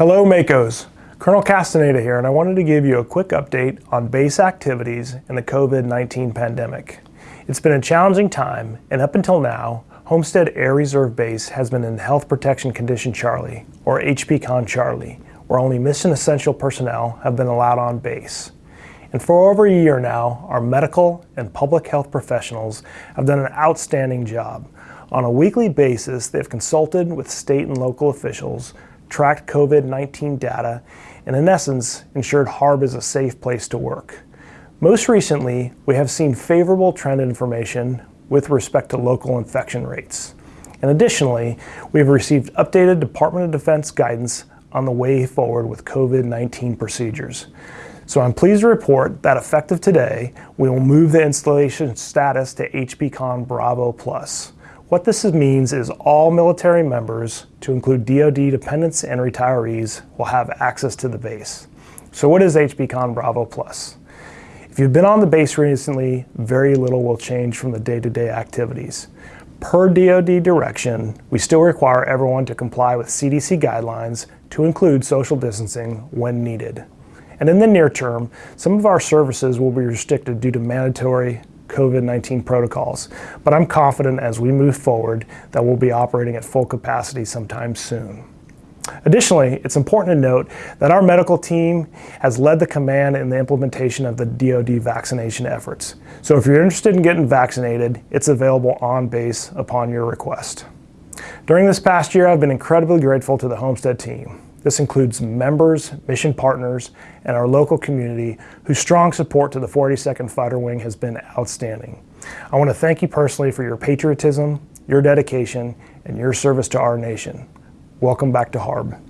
Hello Makos, Colonel Castaneda here and I wanted to give you a quick update on base activities in the COVID-19 pandemic. It's been a challenging time and up until now, Homestead Air Reserve Base has been in Health Protection Condition Charlie, or HPCON Charlie, where only mission essential personnel have been allowed on base. And for over a year now, our medical and public health professionals have done an outstanding job. On a weekly basis, they've consulted with state and local officials tracked COVID-19 data, and in essence, ensured HARB is a safe place to work. Most recently, we have seen favorable trend information with respect to local infection rates. And additionally, we have received updated Department of Defense guidance on the way forward with COVID-19 procedures. So I'm pleased to report that effective today, we will move the installation status to HPCON Bravo Plus. What this means is all military members, to include DoD dependents and retirees, will have access to the base. So what is HPCON Bravo Plus? If you've been on the base recently, very little will change from the day-to-day -day activities. Per DoD direction, we still require everyone to comply with CDC guidelines to include social distancing when needed. And in the near term, some of our services will be restricted due to mandatory COVID-19 protocols, but I'm confident as we move forward that we'll be operating at full capacity sometime soon. Additionally, it's important to note that our medical team has led the command in the implementation of the DoD vaccination efforts. So if you're interested in getting vaccinated, it's available on base upon your request. During this past year, I've been incredibly grateful to the Homestead team. This includes members, mission partners, and our local community whose strong support to the 42nd Fighter Wing has been outstanding. I want to thank you personally for your patriotism, your dedication, and your service to our nation. Welcome back to HARB.